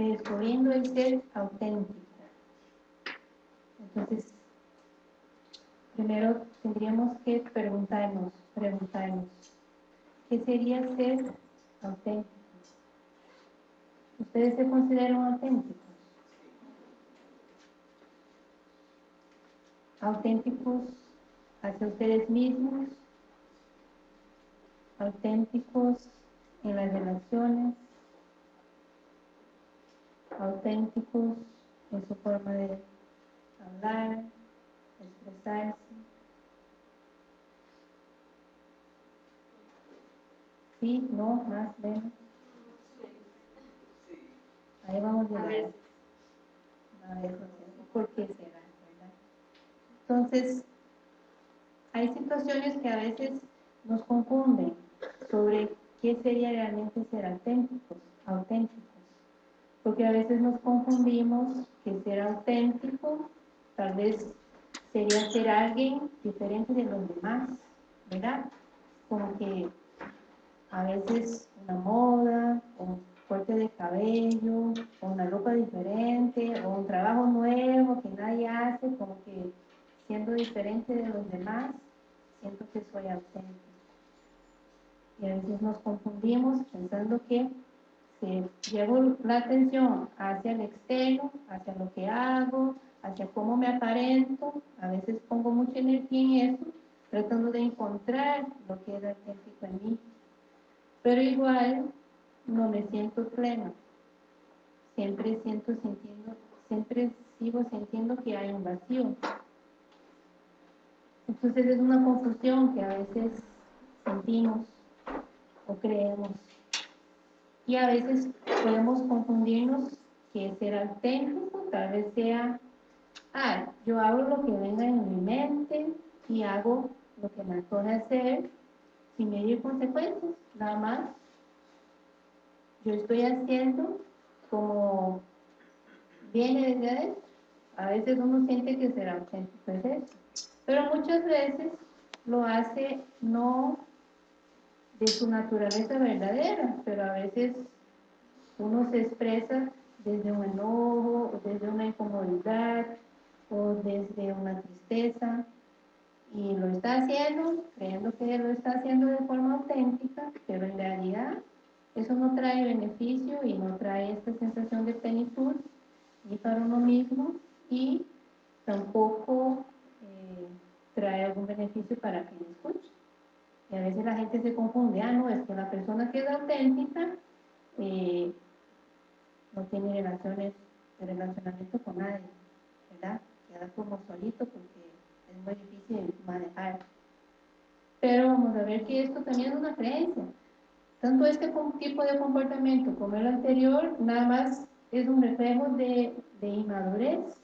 redescubriendo el ser auténtico. Entonces, primero tendríamos que preguntarnos, preguntarnos, ¿qué sería ser auténtico? ¿Ustedes se consideran auténticos? Auténticos hacia ustedes mismos, auténticos en las relaciones, auténticos en su forma de hablar, expresarse. Sí, no, más, menos. Ahí vamos a ver. A ver, ¿por qué será? ¿verdad? Entonces, hay situaciones que a veces nos confunden sobre qué sería realmente ser auténticos, auténticos. Porque a veces nos confundimos que ser auténtico tal vez sería ser alguien diferente de los demás, ¿verdad? Como que a veces una moda, un corte de cabello, o una ropa diferente, o un trabajo nuevo que nadie hace, como que siendo diferente de los demás, siento que soy auténtico. Y a veces nos confundimos pensando que llevo la atención hacia el externo, hacia lo que hago, hacia cómo me aparento, a veces pongo mucha energía en eso, tratando de encontrar lo que es auténtico en mí. Pero igual no me siento plena. Siempre siento sintiendo, siempre sigo sintiendo que hay un vacío. Entonces es una confusión que a veces sentimos o creemos. Y a veces podemos confundirnos que ser auténtico tal vez sea, ah, yo hago lo que venga en mi mente y hago lo que me antoja hacer sin medir consecuencias, nada más. Yo estoy haciendo como viene desde adentro. A veces uno siente que ser auténtico es eso pero muchas veces lo hace no de su naturaleza verdadera, pero a veces uno se expresa desde un enojo, desde una incomodidad, o desde una tristeza, y lo está haciendo, creyendo que lo está haciendo de forma auténtica, pero en realidad eso no trae beneficio y no trae esta sensación de plenitud ni para uno mismo y tampoco trae algún beneficio para quien escuche. Y a veces la gente se confunde, ah, no, es que la persona que es auténtica eh, no tiene relaciones relacionamiento con nadie, ¿verdad? Queda como solito porque es muy difícil manejar. Pero vamos a ver que esto también es una creencia. Tanto este tipo de comportamiento como el anterior, nada más es un reflejo de inmadurez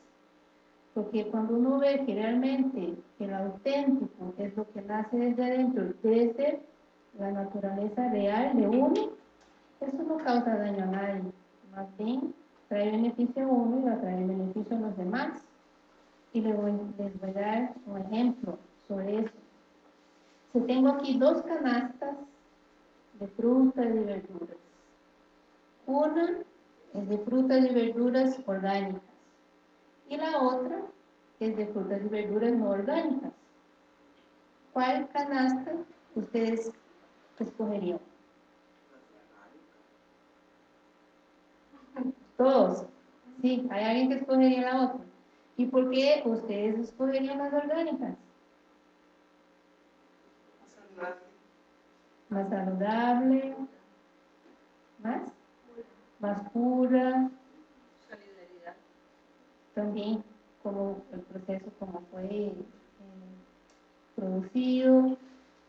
porque cuando uno ve que realmente el auténtico es lo que nace desde adentro, desde la naturaleza real de uno, eso no causa daño a nadie, más bien trae beneficio a uno y va a traer beneficio a los demás. Y les voy, les voy a dar un ejemplo sobre eso. Si tengo aquí dos canastas de frutas y verduras. Una es de frutas y verduras orgánicas y la otra es de frutas y verduras no orgánicas. ¿Cuál canasta ustedes escogerían? Todos. Sí, hay alguien que escogería la otra. ¿Y por qué ustedes escogerían las orgánicas? Más saludable. ¿Más? Más pura también como el proceso como fue eh, producido,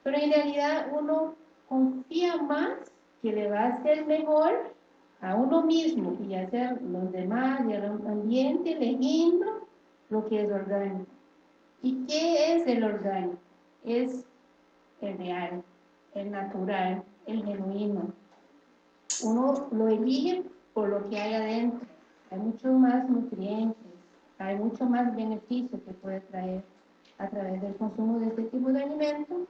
pero en realidad uno confía más que le va a hacer mejor a uno mismo y hacer los demás y al ambiente eligiendo lo que es orgánico. ¿Y qué es el orgánico? Es el real, el natural, el genuino. Uno lo elige por lo que hay adentro. Hay muchos más nutrientes, hay mucho más beneficio que puede traer a través del consumo de este tipo de alimentos,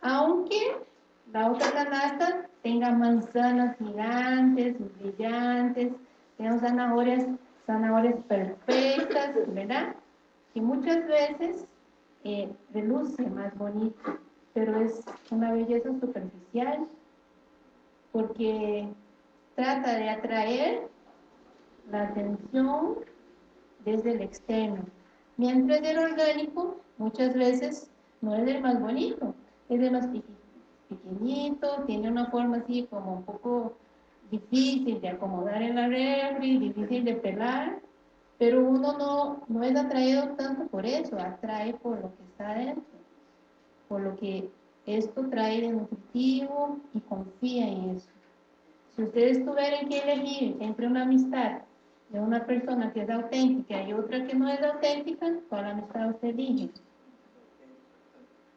aunque la otra canasta tenga manzanas gigantes, brillantes, tenemos zanahorias, zanahorias perfectas, ¿verdad? Y muchas veces eh, reluce más bonito, pero es una belleza superficial, porque trata de atraer la atención desde el externo. Mientras el orgánico muchas veces no es el más bonito, es el más pequeñito, tiene una forma así como un poco difícil de acomodar en la refri, difícil de pelar, pero uno no, no es atraído tanto por eso, atrae por lo que está dentro, por lo que esto trae de nutritivo y confía en eso. Si ustedes tuvieran que elegir entre una amistad de una persona que es auténtica y otra que no es auténtica, ¿cuál amistad usted elige?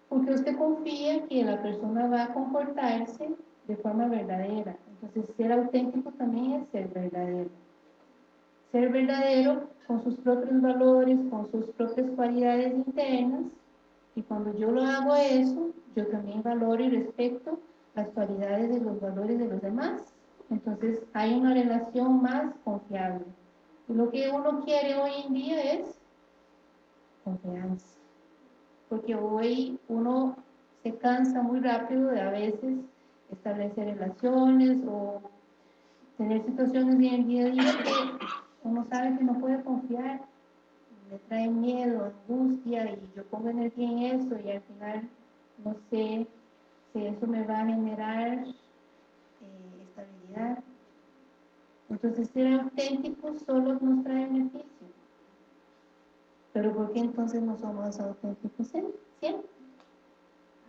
Porque usted confía que la persona va a comportarse de forma verdadera. Entonces, ser auténtico también es ser verdadero. Ser verdadero con sus propios valores, con sus propias cualidades internas. Y cuando yo lo hago eso, yo también valoro y respeto las cualidades de los valores de los demás. Entonces, hay una relación más confiable. Lo que uno quiere hoy en día es confianza. Porque hoy uno se cansa muy rápido de a veces establecer relaciones o tener situaciones en el día a día que uno sabe que no puede confiar, me trae miedo, angustia y yo pongo energía en eso y al final no sé si eso me va a generar eh, estabilidad. Entonces ser auténticos solo nos trae beneficio. Pero ¿por qué entonces no somos auténticos siempre?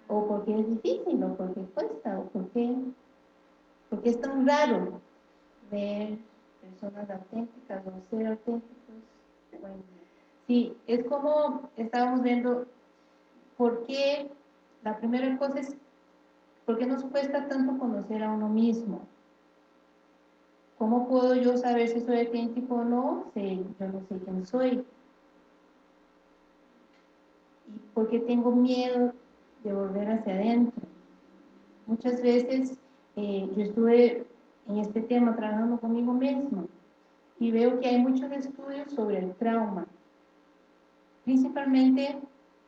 o porque es difícil, o porque cuesta, o porque, porque es tan raro ver personas auténticas o ser auténticos. Sí, es como estábamos viendo por qué, la primera cosa es, ¿por qué nos cuesta tanto conocer a uno mismo? ¿Cómo puedo yo saber si soy auténtico o no? Si yo no sé quién soy. ¿Y por qué tengo miedo de volver hacia adentro. Muchas veces eh, yo estuve en este tema trabajando conmigo mismo y veo que hay muchos estudios sobre el trauma, principalmente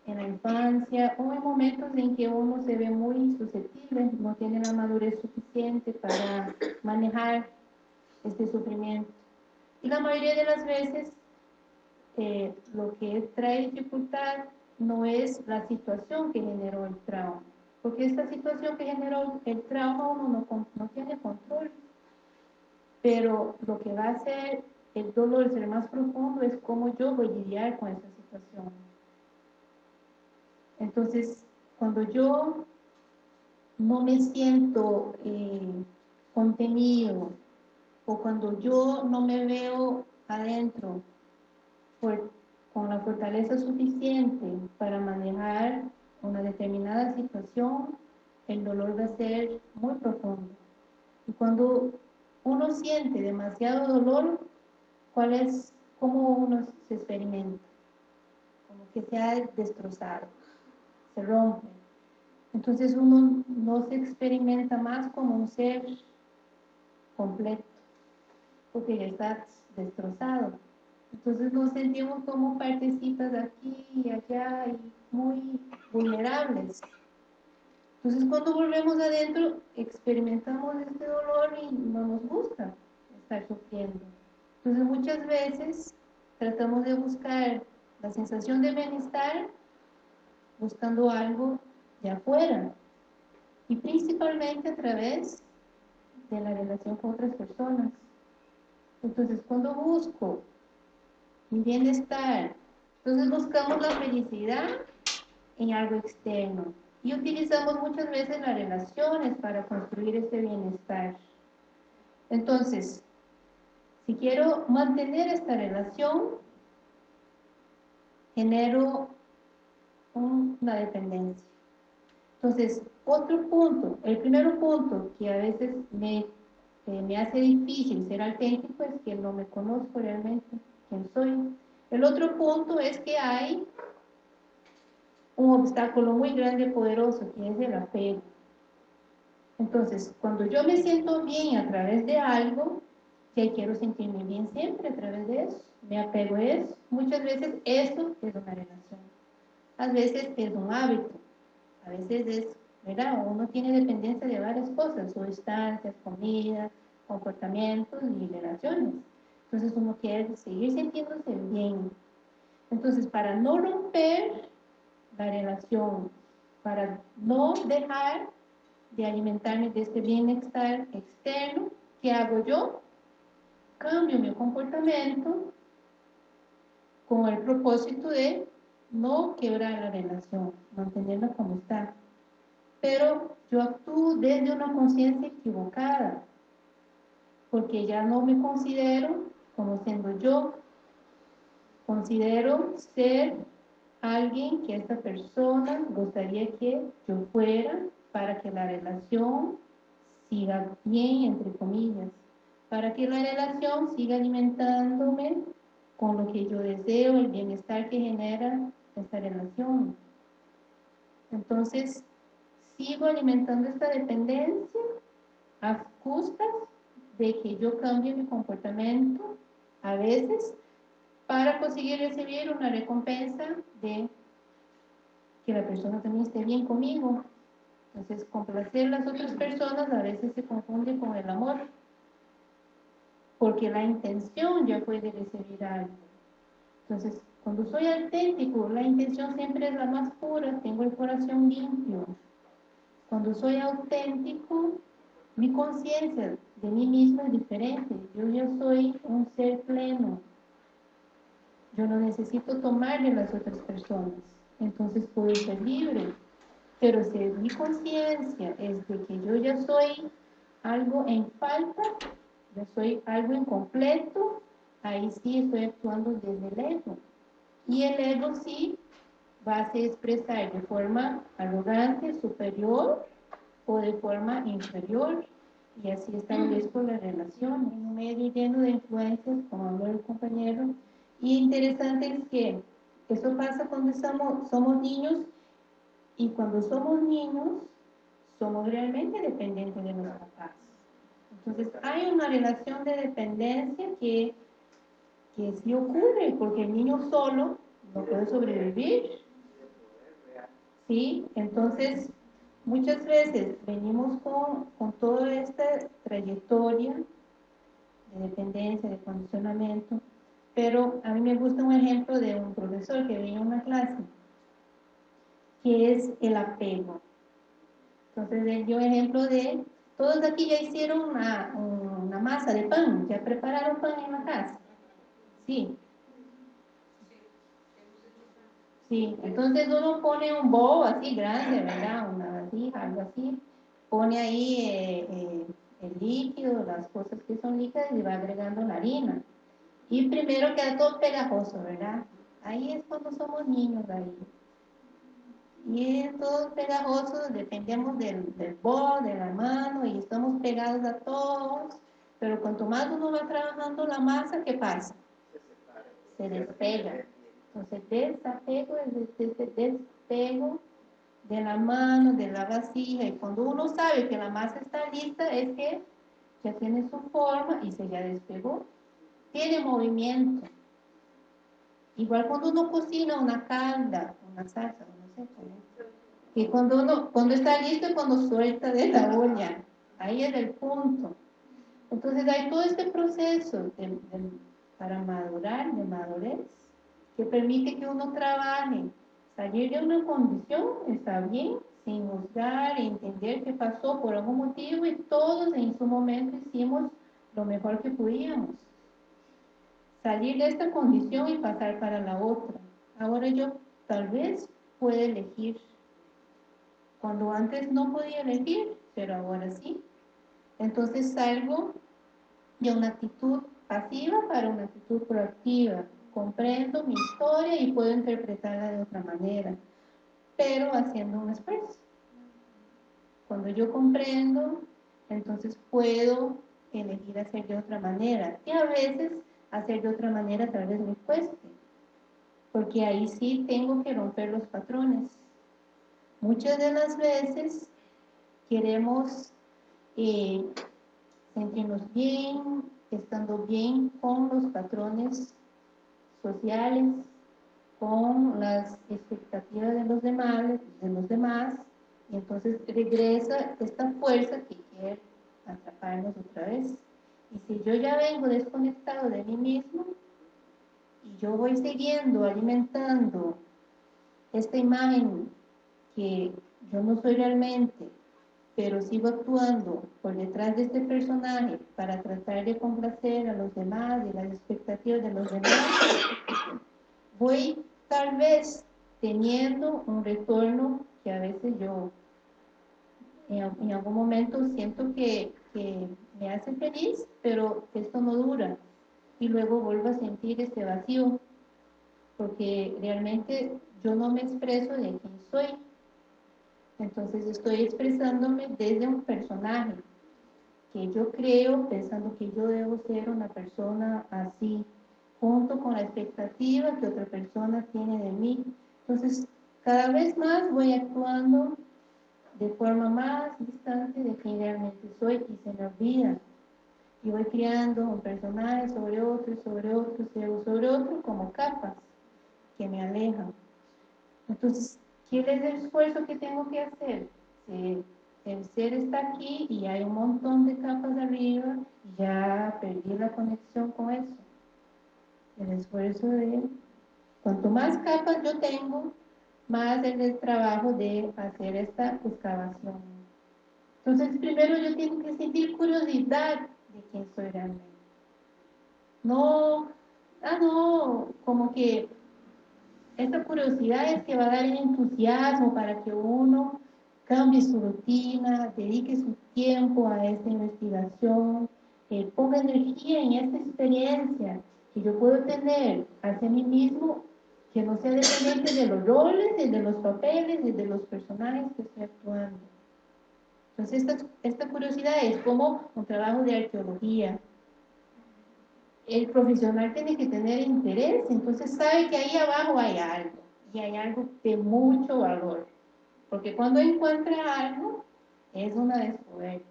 en la infancia o en momentos en que uno se ve muy susceptible, no tiene la madurez suficiente para manejar este sufrimiento. Y la mayoría de las veces eh, lo que trae dificultad no es la situación que generó el trauma. Porque esta situación que generó el trauma uno no, tiene control. Pero lo que va a hacer el dolor ser más profundo es cómo yo voy a lidiar con esa situación. Entonces, cuando yo no me siento eh, contenido o cuando yo no me veo adentro por con la fortaleza suficiente para manejar una determinada situación, el dolor va a ser muy profundo. Y cuando uno siente demasiado dolor, ¿cuál es, cómo uno se experimenta? Como que se ha destrozado, se rompe. Entonces uno no se experimenta más como un ser completo, porque ya está destrozado. Entonces nos sentimos como partecitas aquí y allá y muy vulnerables. Entonces cuando volvemos adentro experimentamos este dolor y no nos gusta estar sufriendo. Entonces muchas veces tratamos de buscar la sensación de bienestar buscando algo de afuera y principalmente a través de la relación con otras personas. Entonces cuando busco mi bienestar. Entonces buscamos la felicidad en algo externo y utilizamos muchas veces las relaciones para construir ese bienestar. Entonces, si quiero mantener esta relación, genero una dependencia. Entonces, otro punto, el primer punto que a veces me, me hace difícil ser auténtico es que no me conozco realmente quién soy. El otro punto es que hay un obstáculo muy grande poderoso, que es el apego. Entonces, cuando yo me siento bien a través de algo, si quiero sentirme bien siempre a través de eso, me apego a eso. Muchas veces esto es una relación, a veces es un hábito, a veces es, ¿verdad? Uno tiene dependencia de varias cosas, sustancias, comida, comportamientos y relaciones. Entonces uno quiere seguir sintiéndose bien. Entonces, para no romper la relación, para no dejar de alimentarme de este bienestar externo, ¿qué hago yo? Cambio mi comportamiento con el propósito de no quebrar la relación, mantenerla como está. Pero yo actúo desde una conciencia equivocada, porque ya no me considero como siendo yo, considero ser alguien que esta persona gustaría que yo fuera para que la relación siga bien, entre comillas, para que la relación siga alimentándome con lo que yo deseo, el bienestar que genera esta relación. Entonces, sigo alimentando esta dependencia a de que yo cambie mi comportamiento a veces para conseguir recibir una recompensa de que la persona también esté bien conmigo. Entonces, complacer a las otras personas a veces se confunde con el amor, porque la intención ya fue de recibir algo. Entonces, cuando soy auténtico, la intención siempre es la más pura, tengo el corazón limpio. Cuando soy auténtico, mi conciencia de mí mismo es diferente. Yo ya soy un ser pleno, yo no necesito tomar de las otras personas, entonces puedo ser libre. Pero si mi conciencia es de que yo ya soy algo en falta, yo soy algo incompleto, ahí sí estoy actuando desde el ego. Y el ego sí va a se expresar de forma arrogante, superior o de forma inferior. Y así establezco la relación en un medio lleno de influencias, como habló el compañero, y interesante es que eso pasa cuando estamos, somos niños y cuando somos niños somos realmente dependientes de los papás. Entonces hay una relación de dependencia que, que sí ocurre porque el niño solo no puede sobrevivir. ¿Sí? Entonces muchas veces venimos con, con toda esta trayectoria de dependencia, de condicionamiento pero a mí me gusta un ejemplo de un profesor que venía a una clase, que es el apego. Entonces él dio ejemplo de, todos aquí ya hicieron una, una masa de pan, ya prepararon pan en la casa. Sí. Sí, entonces uno pone un bowl así grande, ¿verdad? Una algo así. Pone ahí eh, eh, el líquido, las cosas que son líquidas y va agregando la harina. Y primero queda todo pegajoso, ¿verdad? Ahí es cuando somos niños ahí. Y es todo pegajoso, dependemos del, del bol, de la mano, y estamos pegados a todos. Pero cuanto más uno va trabajando la masa, ¿qué pasa? Se despega. Entonces, desapego es este despego de la mano, de la vasija. Y cuando uno sabe que la masa está lista, es que ya tiene su forma y se ya despegó tiene movimiento. Igual cuando uno cocina una calda, una salsa, no sé cómo. Que cuando cuando está listo es cuando suelta de la olla. Ahí es el punto. Entonces hay todo este proceso para madurar, de madurez, que permite que uno trabaje. Salir de una condición está bien, sin juzgar, entender qué pasó por algún motivo y todos en su momento hicimos lo mejor que podíamos salir de esta condición y pasar para la otra. Ahora yo tal vez puedo elegir, cuando antes no podía elegir, pero ahora sí. Entonces salgo de una actitud pasiva para una actitud proactiva. Comprendo mi historia y puedo interpretarla de otra manera, pero haciendo un esfuerzo. Cuando yo comprendo, entonces puedo elegir hacer de otra manera. Y a veces hacer de otra manera tal vez me cueste, porque ahí sí tengo que romper los patrones. Muchas de las veces queremos eh, sentirnos bien, estando bien con los patrones sociales, con las expectativas de los demás, de los demás, y entonces regresa esta fuerza que quiere atraparnos otra vez. Y si yo ya vengo desconectado de mí mismo, y yo voy siguiendo, alimentando esta imagen que yo no soy realmente, pero sigo actuando por detrás de este personaje para tratar de complacer a los demás y las expectativas de los demás, voy tal vez teniendo un retorno que a veces yo en, algún momento siento que, que, me hace feliz, pero esto no dura. Y luego vuelvo a sentir este vacío, porque realmente yo no me expreso de quién soy. Entonces estoy expresándome desde un personaje que yo creo pensando que yo debo ser una persona así, junto con la expectativa que otra persona tiene de mí. Entonces, cada vez más voy actuando de forma más distante de quien realmente soy y se me olvida. Y voy creando un personaje sobre otro, sobre otro, sobre otro, como capas que me alejan. Entonces, ¿qué es el esfuerzo que tengo que hacer? el ser está aquí y hay un montón de capas arriba y ya perdí la conexión con eso. El esfuerzo de... Cuanto más capas yo tengo, más es el trabajo de hacer esta excavación. Entonces, primero yo tengo que sentir curiosidad de quién soy realmente. No, ah, no, como que esta curiosidad es que va a dar el entusiasmo para que uno cambie su rutina, dedique su tiempo a esta investigación, eh, ponga energía en esta experiencia que yo puedo tener hacia mí mismo que no sea dependiente de los roles, de los papeles, de los personajes que estoy actuando. Entonces, esta, esta curiosidad es como un trabajo de arqueología. El profesional tiene que tener interés, entonces sabe que ahí abajo hay algo, y hay algo de mucho valor. Porque cuando encuentra algo, es una descubierta.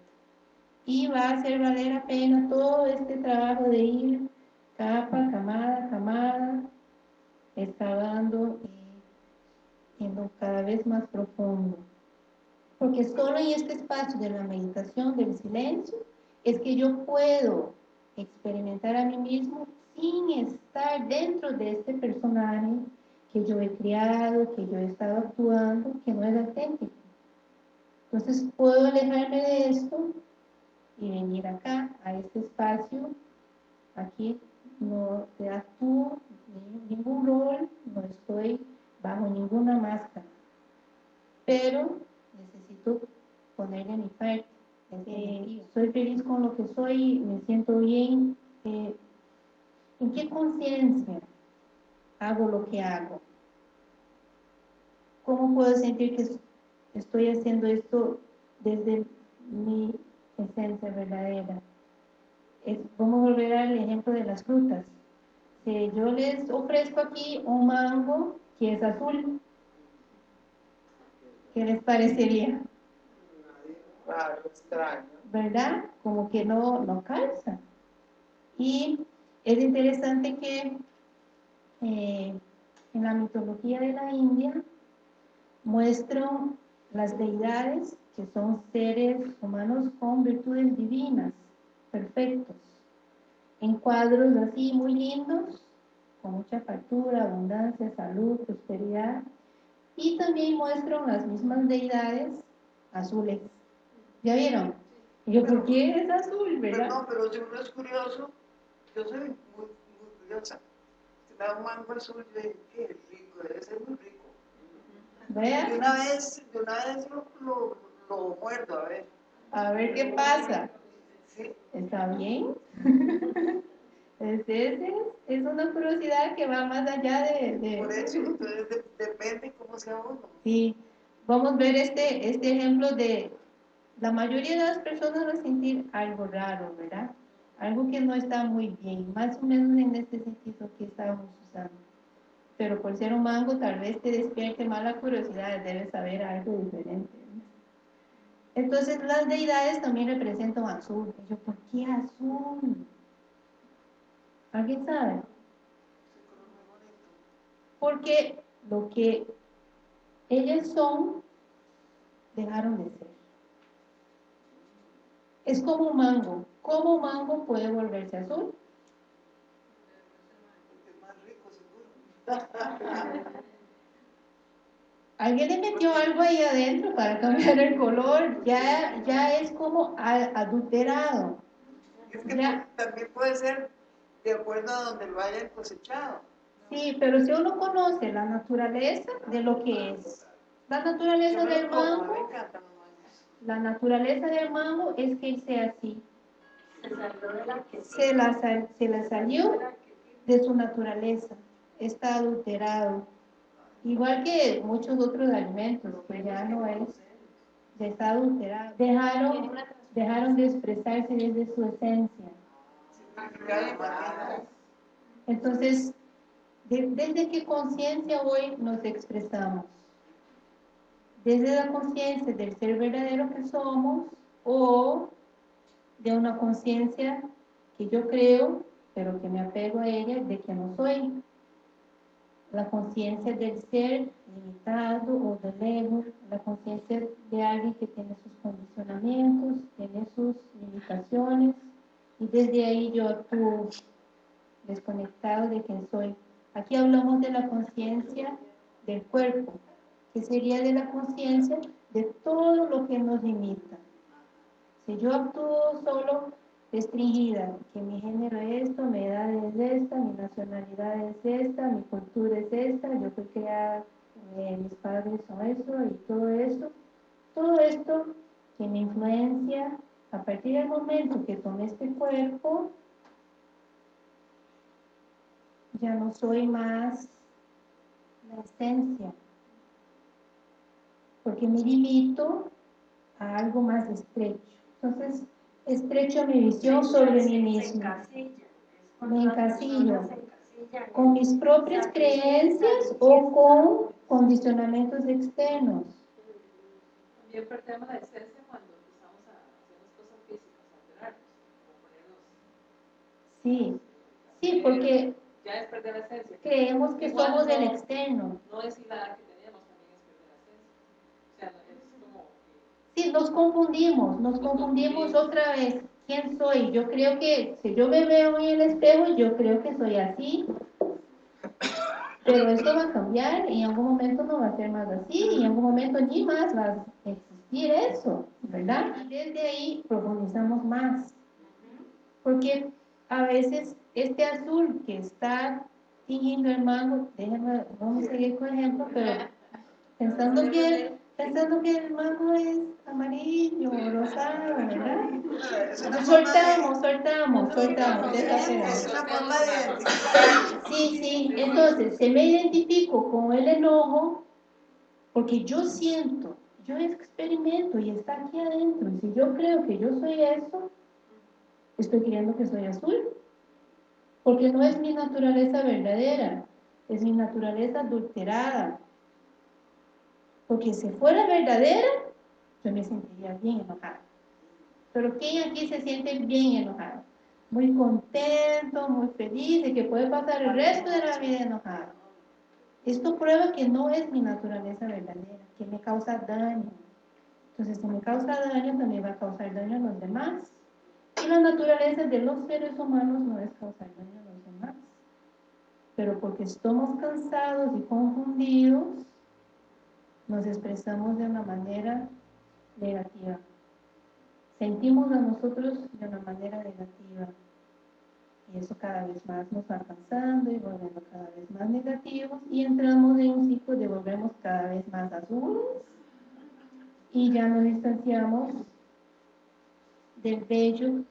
Y va a hacer valer la pena todo este trabajo de ir capa, camada, camada, excavando y siendo cada vez más profundo. Porque solo en este espacio de la meditación, del silencio, es que yo puedo experimentar a mí mismo sin estar dentro de este personaje que yo he creado, que yo he estado actuando, que no es auténtico. Entonces puedo alejarme de esto y venir acá, a este espacio, aquí no te actúo ningún rol, no estoy bajo ninguna máscara, pero necesito ponerle mi parte. Eh, soy feliz con lo que soy, me siento bien. Eh, ¿En qué conciencia hago lo que hago? ¿Cómo puedo sentir que estoy haciendo esto desde mi esencia verdadera? vamos a volver al ejemplo de las frutas si yo les ofrezco aquí un mango que es azul, ¿qué les parecería? ¿Verdad? Como que no, no calza. Y es interesante que eh, en la mitología de la India muestran las deidades que son seres humanos con virtudes divinas, perfectos en cuadros así muy lindos, con mucha factura, abundancia, salud, prosperidad, y también muestran las mismas deidades azules. ¿Ya vieron? yo, ¿por qué es azul, verdad? no, pero si uno es curioso, yo soy muy, muy curiosa. Si me da un mango azul, yo digo, qué rico, debe ser muy rico. ¿Vea? De una vez, de una vez lo, lo, lo muerdo, a ver. A ver qué pasa. ¿Está bien? es, es una curiosidad que va más allá de... Por eso, entonces depende cómo sea uno. Sí, vamos a ver este, este ejemplo de... La mayoría de las personas va a sentir algo raro, ¿verdad? Algo que no está muy bien, más o menos en este sentido que estábamos usando. Pero por ser un mango tal vez te despierte más la curiosidad, debes saber algo diferente. Entonces las deidades también representan azul. yo, ¿por qué azul? ¿Alguien sabe? Porque lo que ellas son, dejaron de ser. Es como un mango. ¿Cómo un mango puede volverse azul? Alguien le metió algo ahí adentro para cambiar el color, ya, ya es como adulterado. Es que también puede ser de acuerdo a donde lo hayan cosechado. Sí, pero si uno conoce la naturaleza de lo que es, la naturaleza del mango, la naturaleza del mango es que sea así. Se, la, se la salió de su naturaleza, está adulterado. Igual que muchos otros alimentos, que ya no es, está adulterado. Dejaron, dejaron de expresarse desde su esencia. Entonces, ¿desde qué conciencia hoy nos expresamos? ¿Desde la conciencia del ser verdadero que somos o de una conciencia que yo creo, pero que me apego a ella, de que no soy? La conciencia del ser limitado o del ego, la conciencia de alguien que tiene sus condicionamientos, tiene sus limitaciones, y desde ahí yo actúo desconectado de quién soy. Aquí hablamos de la conciencia del cuerpo, que sería de la conciencia de todo lo que nos limita. Si yo actúo solo restringida, que mi género es esto, mi edad es esta, mi nacionalidad es esta, mi cultura es esta, yo fui creada, eh, mis padres son eso y todo eso, todo esto que me influencia a partir del momento que tomé este cuerpo, ya no soy más la esencia, porque me limito a algo más estrecho. Entonces, estrecho mi visión sobre mí mismo. Me encasillo con mis propias creencias o con condicionamientos externos. También perdemos la esencia cuando Sí, sí, porque ya es perder la esencia. creemos que somos del externo. No es la que teníamos, también es perder la esencia. O sea, es como... Sí, nos confundimos, nos confundimos otra vez. ¿Quién soy? Yo creo que, si yo me veo en el espejo, yo creo que soy así. Pero esto va a cambiar y en algún momento no va a ser más así y en algún momento ni más va a existir eso, ¿verdad? Y desde ahí profundizamos más. Porque a veces este azul que está tiñendo el mango, déjenme, vamos a seguir con ejemplo, pero pensando que, pensando que el mango es amarillo, rosado, ¿verdad? soltamos, soltamos, soltamos, Sí, sí, entonces, se me identifico con el enojo, porque yo siento, yo experimento y está aquí adentro, y si yo creo que yo soy eso, estoy creyendo que soy azul, porque no es mi naturaleza verdadera, es mi naturaleza adulterada. Porque si fuera verdadera, yo me sentiría bien enojada. Pero ¿quién aquí se siente bien enojado? Muy contento, muy feliz, de que puede pasar el resto de la vida enojado. Esto prueba que no es mi naturaleza verdadera, que me causa daño. Entonces, si me causa daño, también va a causar daño a los demás. Y la naturaleza de los seres humanos no es causar daño a los demás. Pero porque estamos cansados y confundidos, nos expresamos de una manera negativa. Sentimos a nosotros de una manera negativa. Y eso cada vez más nos va cansando y volviendo cada vez más negativos. Y entramos en un ciclo de volvemos cada vez más azules. Y ya nos distanciamos del bello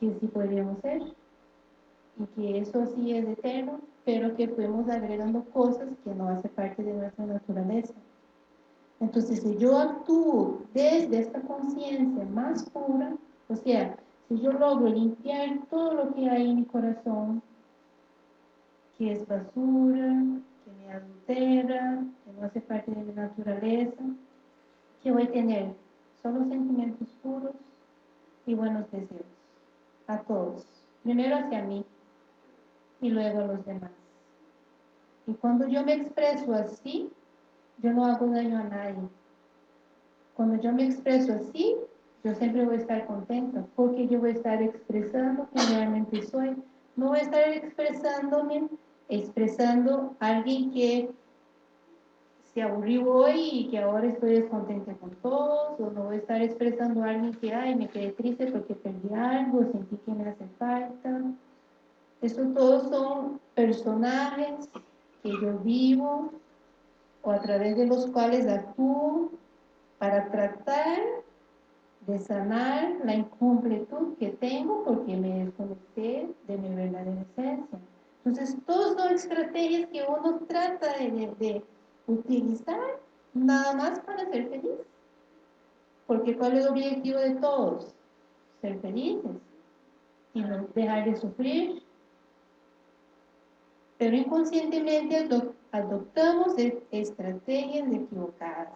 que sí podríamos ser y que eso sí es eterno, pero que fuimos agregando cosas que no hace parte de nuestra naturaleza. Entonces, si yo actúo desde esta conciencia más pura, o sea, si yo logro limpiar todo lo que hay en mi corazón, que es basura, que me adultera, que no hace parte de mi naturaleza, que voy a tener solo sentimientos puros, y buenos deseos a todos. Primero hacia mí, y luego a los demás. Y cuando yo me expreso así, yo no hago daño a nadie. Cuando yo me expreso así, yo siempre voy a estar contento, porque yo voy a estar expresando quien realmente soy. No voy a estar expresándome, expresando a alguien que se aburrió hoy y que ahora estoy descontenta con todos, o no voy a estar expresando a alguien que, ay, me quedé triste porque perdí algo, sentí que me hace falta. Estos todos son personajes que yo vivo o a través de los cuales actúo para tratar de sanar la incompletud que tengo porque me desconecté de mi verdadera esencia. Entonces, todas son estrategias que uno trata de, utilizar nada más para ser feliz. Porque ¿cuál es el objetivo de todos? Ser felices y no dejar de sufrir. Pero inconscientemente adoptamos estrategias equivocadas.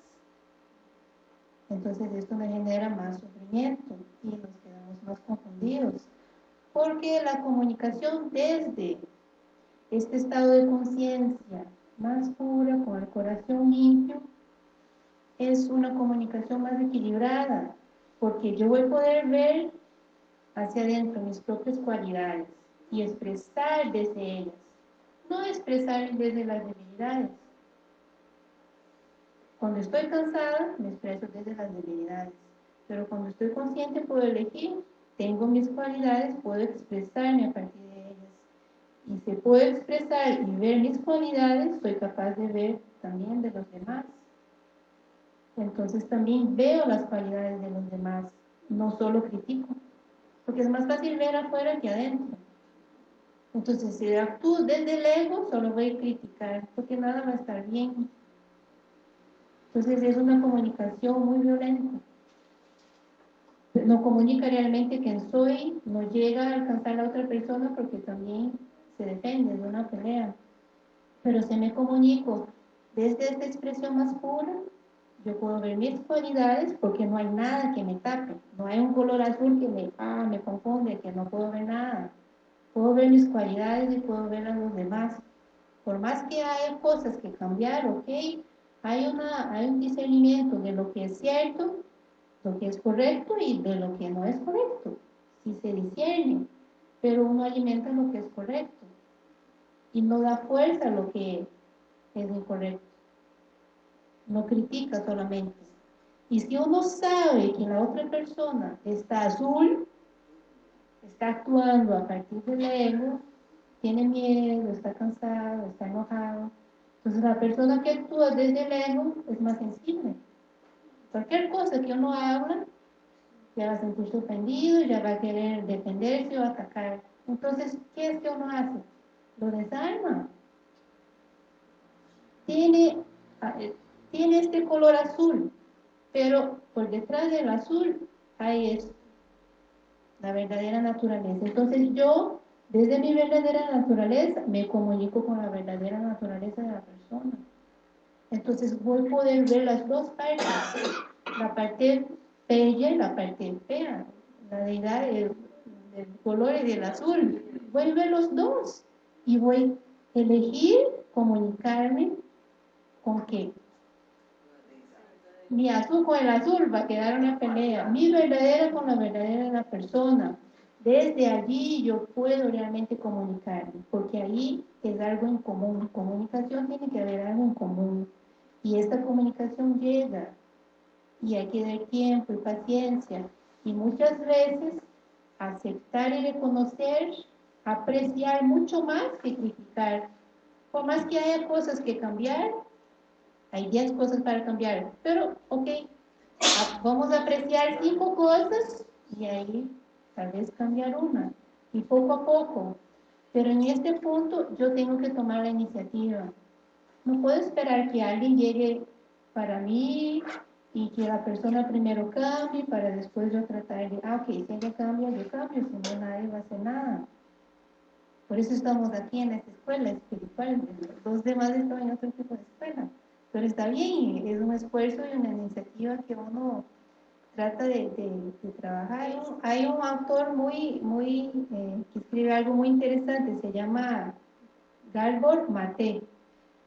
Entonces esto me genera más sufrimiento y nos quedamos más confundidos. Porque la comunicación desde este estado de conciencia más pura, con el corazón limpio, es una comunicación más equilibrada, porque yo voy a poder ver hacia adentro mis propias cualidades y expresar desde ellas, no expresar desde las debilidades. Cuando estoy cansada, me expreso desde las debilidades. Pero cuando estoy consciente, puedo elegir. Tengo mis cualidades, puedo expresarme a partir de ellas. Y si puedo expresar y ver mis cualidades, soy capaz de ver también de los demás. Entonces también veo las cualidades de los demás, no solo critico. Porque es más fácil ver afuera que adentro. Entonces, si actúo desde el ego, solo voy a criticar, porque nada va a estar bien. Entonces es una comunicación muy violenta. No comunica realmente quién soy, no llega a alcanzar a la otra persona porque también se depende de una pelea. Pero si me comunico desde esta expresión más pura, yo puedo ver mis cualidades porque no hay nada que me tape. No hay un color azul que me, ah, me confunde, que no puedo ver nada. Puedo ver mis cualidades y puedo ver a los demás. Por más que haya cosas que cambiar, ok, hay, una, hay un discernimiento de lo que es cierto, lo que es correcto y de lo que no es correcto. Si se discierne, pero uno alimenta lo que es correcto y no da fuerza a lo que es incorrecto. No critica solamente. Y si uno sabe que la otra persona está azul, está actuando a partir del ego, tiene miedo, está cansado, está enojado, entonces la persona que actúa desde el ego es más sensible. Cualquier cosa que uno habla, ya va a sentirse ofendido, ya va a querer defenderse o atacar. Entonces, ¿qué es que uno hace? Lo desarma. Tiene, eh, tiene este color azul, pero por detrás del azul hay esto, la verdadera naturaleza. Entonces yo desde mi verdadera naturaleza me comunico con la verdadera naturaleza de la persona. Entonces voy a poder ver las dos partes, la parte bella y la parte fea, la deidad del, del color y del azul. Voy a ver los dos y voy a elegir comunicarme con qué. Mi azul con el azul va a quedar una pelea, mi verdadera con la verdadera de la persona desde allí yo puedo realmente comunicarme, porque ahí es algo en común. Comunicación tiene que haber algo en común. Y esta comunicación llega. Y hay que dar tiempo y paciencia. Y muchas veces aceptar y reconocer, apreciar mucho más que criticar. Por más que haya cosas que cambiar, hay 10 cosas para cambiar. Pero, ok, vamos a apreciar cinco cosas y ahí tal vez cambiar una, y poco a poco. Pero en este punto yo tengo que tomar la iniciativa. No puedo esperar que alguien llegue para mí y que la persona primero cambie para después yo tratar de, ah, ok, si ella cambia, yo cambio, si no nadie va a hacer nada. Por eso estamos aquí en esta escuela espiritual, los demás están en otro tipo de escuela. Pero está bien, es un esfuerzo y una iniciativa que uno trata de, trabajar. Hay un, autor muy, muy, eh, que escribe algo muy interesante, se llama Gabor Mate.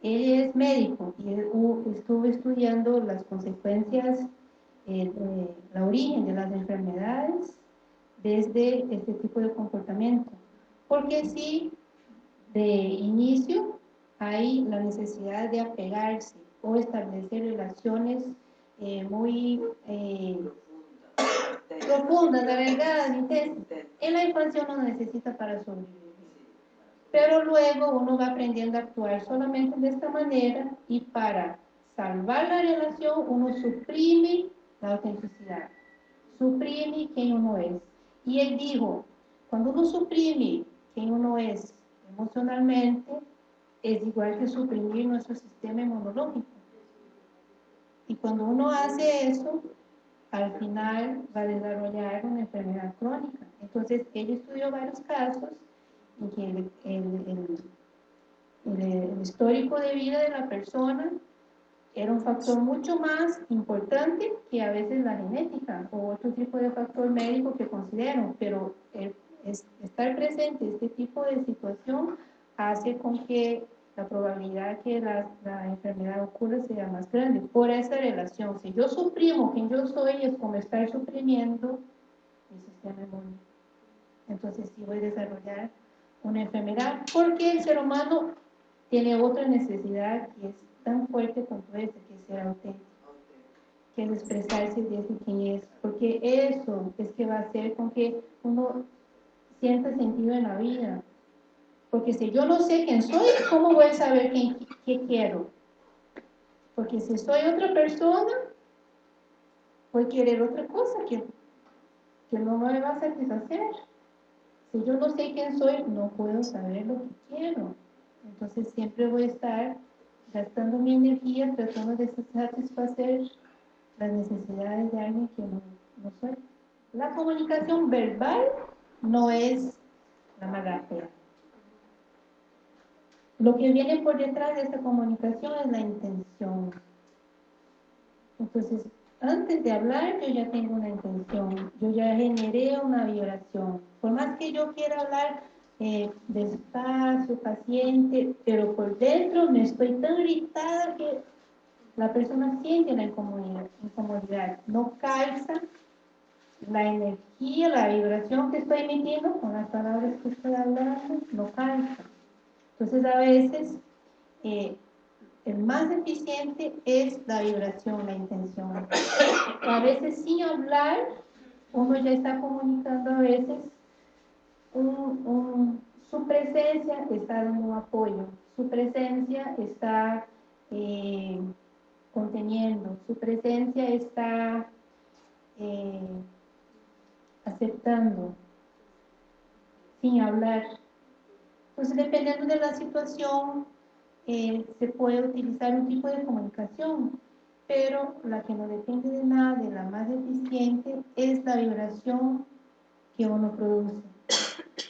Él es médico y estuvo estudiando las consecuencias, eh, la origen de las enfermedades desde este tipo de comportamiento. Porque si de inicio hay la necesidad de apegarse o establecer relaciones eh, muy eh, profundas, alargadas, En la infancia uno necesita para sobrevivir. Pero luego uno va aprendiendo a actuar solamente de esta manera y para salvar la relación uno suprime la autenticidad, suprime quién uno es. Y él dijo, cuando uno suprime quién uno es emocionalmente, es igual que suprimir nuestro sistema inmunológico. Y cuando uno hace eso, al final va a desarrollar una enfermedad crónica. Entonces, él estudió varios casos en que el, el histórico de vida de la persona era un factor mucho más importante que a veces la genética o otro tipo de factor médico que considero, pero estar presente en este tipo de situación hace con que la probabilidad que la, la, enfermedad ocurra sea más grande por esa relación. Si yo suprimo quien yo soy, es como estar suprimiendo mi sistema inmune. Entonces sí voy a desarrollar una enfermedad porque el ser humano tiene otra necesidad que es tan fuerte como esta, que es ser auténtico, que es expresarse desde quien es, porque eso es que va a hacer con que uno sienta sentido en la vida. Porque si yo no sé quién soy, ¿cómo voy a saber quién, qué quiero? Porque si soy otra persona, voy a querer otra cosa que, que no me va a satisfacer. Si yo no sé quién soy, no puedo saber lo que quiero. Entonces siempre voy a estar gastando mi energía tratando de satisfacer las necesidades de alguien que no, no soy. La comunicación verbal no es la magáfea. Lo que viene por detrás de esta comunicación es la intención. Entonces, antes de hablar, yo ya tengo una intención, yo ya generé una vibración. Por más que yo quiera hablar eh, despacio, paciente, pero por dentro me estoy tan irritada que la persona siente la incomodidad, incomodidad. no calza la energía, la vibración que estoy emitiendo con las palabras que estoy hablando, no calza. Entonces a veces eh, el más eficiente es la vibración, la intención. A veces sin hablar, uno ya está comunicando a veces su presencia está dando apoyo, su presencia está eh, conteniendo, su presencia está eh, aceptando, sin hablar. Entonces, dependiendo de la situación, eh, se puede utilizar un tipo de comunicación, pero la que no depende de nada, de la más eficiente, es la vibración que uno produce.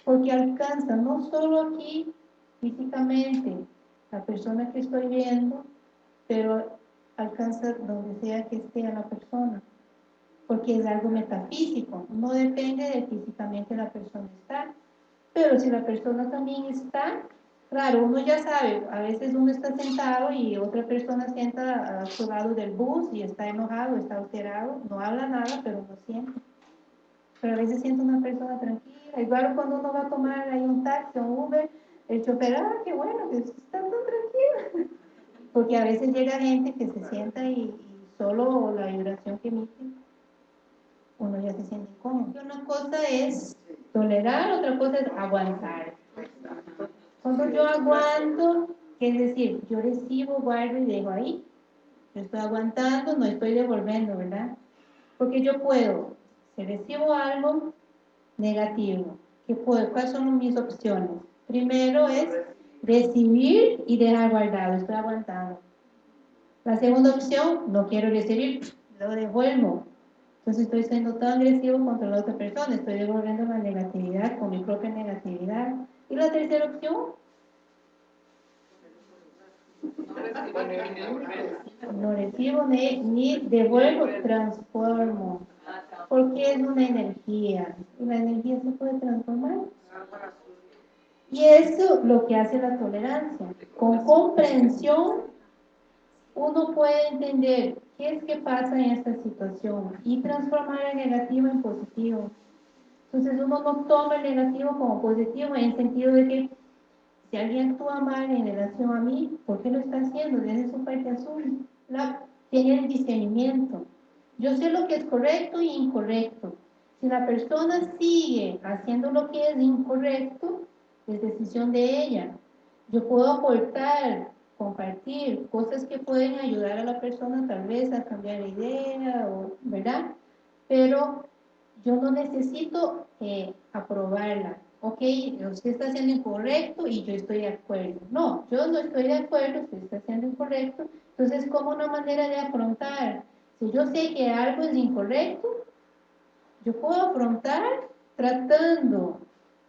Porque alcanza no solo aquí físicamente la persona que estoy viendo, pero alcanza donde sea que esté la persona, porque es algo metafísico, no depende de físicamente la persona estar, pero si la persona también está, claro, uno ya sabe, a veces uno está sentado y otra persona sienta a su lado del bus y está enojado, está alterado, no habla nada, pero no siente pero a veces siento una persona tranquila. Igual cuando uno va a tomar ahí un taxi o un Uber, el chofer, ah, qué bueno, que está tan tranquilo. Porque a veces llega gente que se sienta y, solo la vibración que emite, uno ya se siente incómodo. Una cosa es tolerar, otra cosa es aguantar. Cuando yo aguanto, es decir, yo recibo, guardo y dejo ahí. Yo estoy aguantando, no estoy devolviendo, ¿verdad? Porque yo puedo si recibo algo negativo, ¿qué puedo? ¿cuáles son mis opciones? Primero es recibir y dejar guardado, estoy aguantando. La segunda opción, no quiero recibir, lo devuelvo. Entonces estoy siendo tan agresivo contra la otra persona, estoy devolviendo la negatividad con mi propia negatividad. Y la tercera opción, No recibo ni, ni devuelvo, transformo. Porque es una energía. Y la energía se puede transformar. Y eso lo que hace la tolerancia. Con comprensión, uno puede entender qué es que pasa en esta situación y transformar el negativo en positivo. Entonces uno no toma el negativo como positivo en el sentido de que si alguien actúa mal en relación a mí, ¿por qué lo está haciendo? Desde su parte azul. La, tiene el discernimiento. Yo sé lo que es correcto y incorrecto. Si la persona sigue haciendo lo que es incorrecto, es decisión de ella. Yo puedo aportar, compartir cosas que pueden ayudar a la persona tal vez a cambiar de idea, o, ¿verdad? Pero yo no necesito eh, aprobarla. Ok, usted está haciendo incorrecto y yo estoy de acuerdo. No, yo no estoy de acuerdo, usted está haciendo incorrecto. Entonces, como una manera de afrontar? Si yo sé que algo es incorrecto, yo puedo afrontar tratando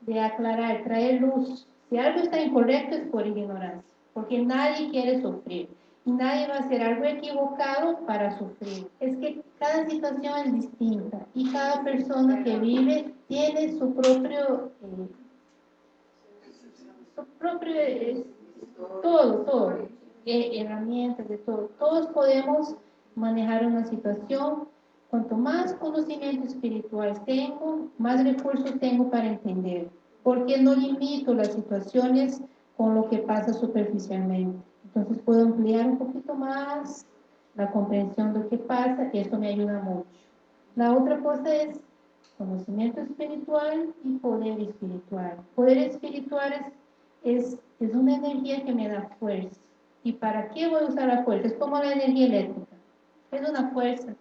de aclarar, traer luz. Si algo está incorrecto es por ignorancia, porque nadie quiere sufrir nadie va a hacer algo equivocado para sufrir. Es que cada situación es distinta y cada persona que vive tiene su propio, eh, su propio, todo, todo, eh, herramientas de todo. Todos podemos manejar una situación. Cuanto más conocimiento espiritual tengo, más recursos tengo para entender. Porque no limito las situaciones con lo que pasa superficialmente. Entonces puedo ampliar un poquito más la comprensión de lo que pasa y esto me ayuda mucho. La otra cosa es conocimiento espiritual y poder espiritual. Poder espiritual es, es, una energía que me da fuerza. ¿Y para qué voy a usar la fuerza? Es como la energía eléctrica. Es una fuerza.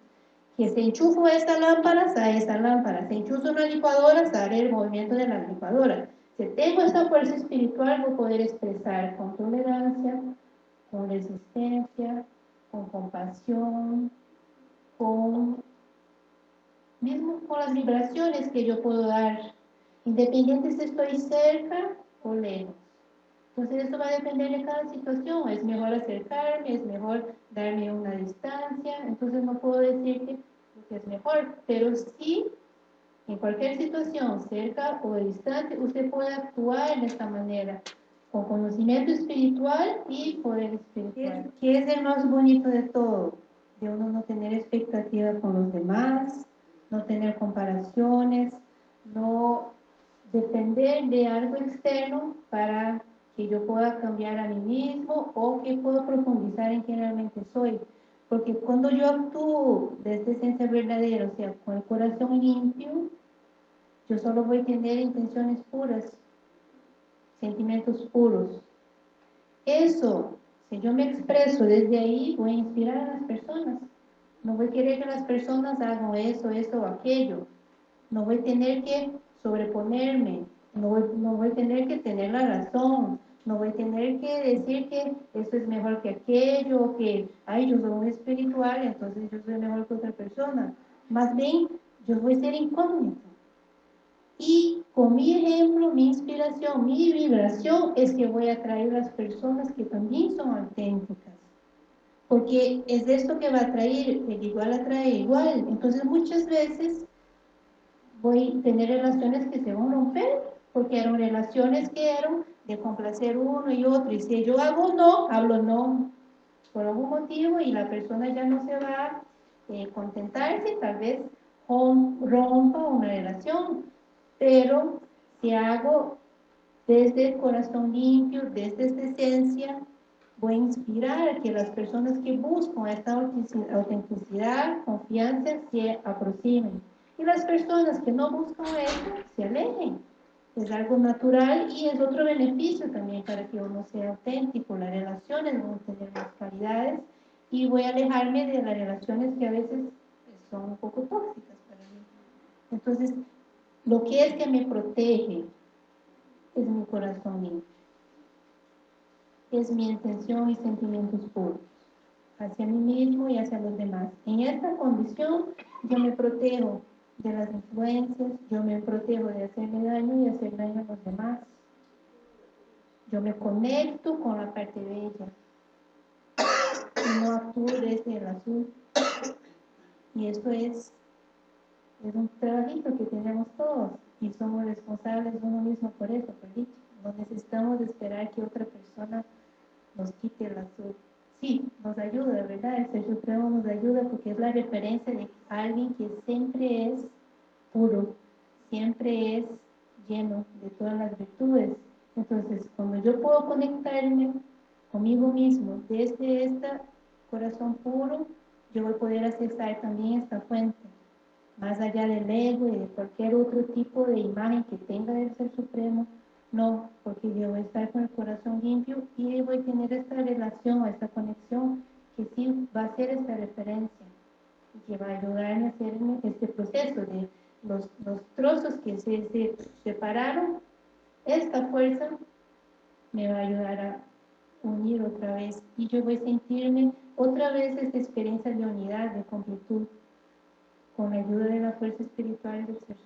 Que se enchufo esta lámpara, sale esta lámpara. Se enchufa una licuadora, sale el movimiento de la licuadora. Si tengo esta fuerza espiritual, voy a poder expresar con tolerancia, con resistencia, con compasión, con mismo con las vibraciones que yo puedo dar, independiente si estoy cerca o lejos. Entonces esto va a depender de cada situación, es mejor acercarme, es mejor darme una distancia, entonces no puedo decir que, es mejor, pero sí, en cualquier situación, cerca o distante, usted puede actuar de esta manera, con conocimiento espiritual y poder espiritual. ¿Qué es el más bonito de todo? De uno no tener expectativa con los demás, no tener comparaciones, no depender de algo externo para que yo pueda cambiar a mí mismo o que puedo profundizar en quién realmente soy. Porque cuando yo actúo desde esencia verdadera, o sea, con el corazón limpio, yo solo voy a tener intenciones puras, sentimientos puros. Eso, si yo me expreso desde ahí, voy a inspirar a las personas. No voy a querer que las personas hagan eso, eso o aquello. No voy a tener que sobreponerme. No voy, no voy a tener que tener la razón. No voy a tener que decir que esto es mejor que aquello, que, ay, yo soy muy espiritual, entonces yo soy mejor que otra persona. Más bien, yo voy a ser incógnito. Y con mi ejemplo, mi inspiración, mi vibración es que voy a atraer a las personas que también son auténticas. Porque es esto que va a atraer, el igual atrae igual. Entonces muchas veces voy a tener relaciones que se van a romper, porque eran relaciones que eran de complacer uno y otro. Y si yo hago no, hablo no por algún motivo y la persona ya no se va a eh, contentarse, tal vez rompa una relación pero si hago desde el corazón limpio, desde esta esencia, voy a inspirar que las personas que buscan esta autenticidad, confianza, se aproximen. Y las personas que no buscan eso, se alejen. Es algo natural y es otro beneficio también para que uno sea auténtico. Las relaciones van a tener más calidades y voy a alejarme de las relaciones que a veces son un poco tóxicas para mí. Entonces, lo que es que me protege es mi corazón limpio. Es mi intención y sentimientos puros hacia mí mismo y hacia los demás. En esta condición yo me protejo de las influencias, yo me protejo de hacerme daño y hacer daño a los demás. Yo me conecto con la parte bella. no actúo desde el azul. Y esto es, es un trabajito que tenemos todos y somos responsables uno mismo por eso, por dicho. No necesitamos esperar que otra persona nos quite el azul. Sí, nos ayuda, ¿verdad? El Ser Supremo nos ayuda porque es la referencia de alguien que siempre es puro, siempre es lleno de todas las virtudes. Entonces, cuando yo puedo conectarme conmigo mismo desde este corazón puro, yo voy a poder accesar también esta fuente, más allá del ego y de cualquier otro tipo de imagen que tenga del Ser Supremo, no, porque yo voy a estar con el corazón limpio y voy a tener esta relación, esta conexión que sí va a ser esta referencia y que va a ayudarme a hacer este proceso de los, los trozos que se, se separaron, esta fuerza me va a ayudar a unir otra vez y yo voy a sentirme otra vez esta experiencia de unidad, de completud, con la ayuda de la fuerza espiritual del Ser